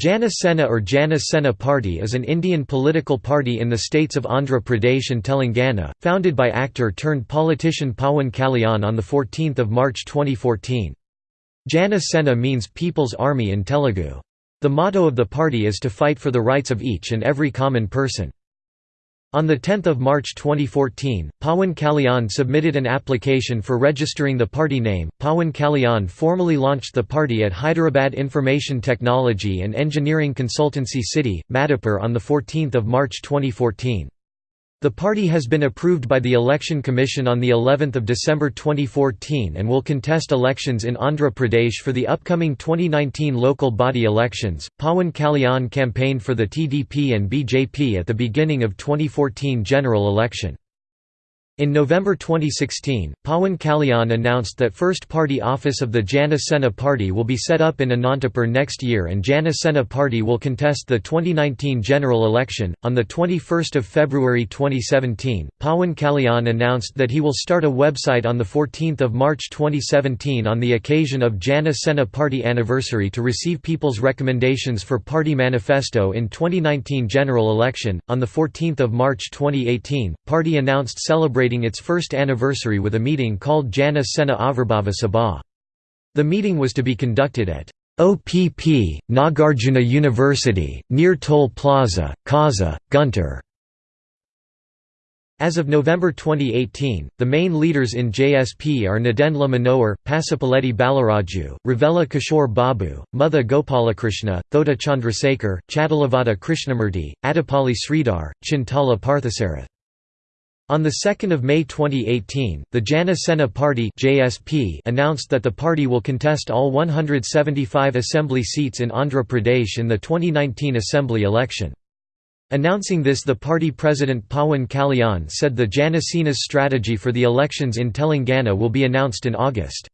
Jana Sena or Jana Sena Party is an Indian political party in the states of Andhra Pradesh and Telangana, founded by actor-turned-politician Pawan Kalyan on 14 March 2014. Jana Sena means People's Army in Telugu. The motto of the party is to fight for the rights of each and every common person. On 10 March 2014, Pawan Kalyan submitted an application for registering the party name. Pawan Kalyan formally launched the party at Hyderabad Information Technology and Engineering Consultancy City, Madhapur on 14 March 2014. The party has been approved by the Election Commission on the 11th of December 2014 and will contest elections in Andhra Pradesh for the upcoming 2019 local body elections. Pawan Kalyan campaigned for the TDP and BJP at the beginning of 2014 general election. In November 2016, Pawan Kalyan announced that first party office of the Jana Sena party will be set up in Anantapur next year and Jana Sena party will contest the 2019 general election. On the 21st of February 2017, Pawan Kalyan announced that he will start a website on the 14th of March 2017 on the occasion of Jana Sena party anniversary to receive people's recommendations for party manifesto in 2019 general election. On the 14th of March 2018, party announced celebrating celebrating its first anniversary with a meeting called Jana Sena Avirbhava Sabha. The meeting was to be conducted at OPP, Nagarjuna University, near Toll Plaza, Kaza, Guntur. As of November 2018, the main leaders in JSP are Nadendla Manohar, Pasupuleti Balaraju, Ravela Kishore Babu, Mutha Gopalakrishna, Thota Chandrasekhar, Chadalavada Krishnamurti, Adipalli Sridhar, Chintala Parthasarath. On 2 May 2018, the Jana Sena Party JSP announced that the party will contest all 175 assembly seats in Andhra Pradesh in the 2019 assembly election. Announcing this the party president Pawan Kalyan said the Jana Sena's strategy for the elections in Telangana will be announced in August.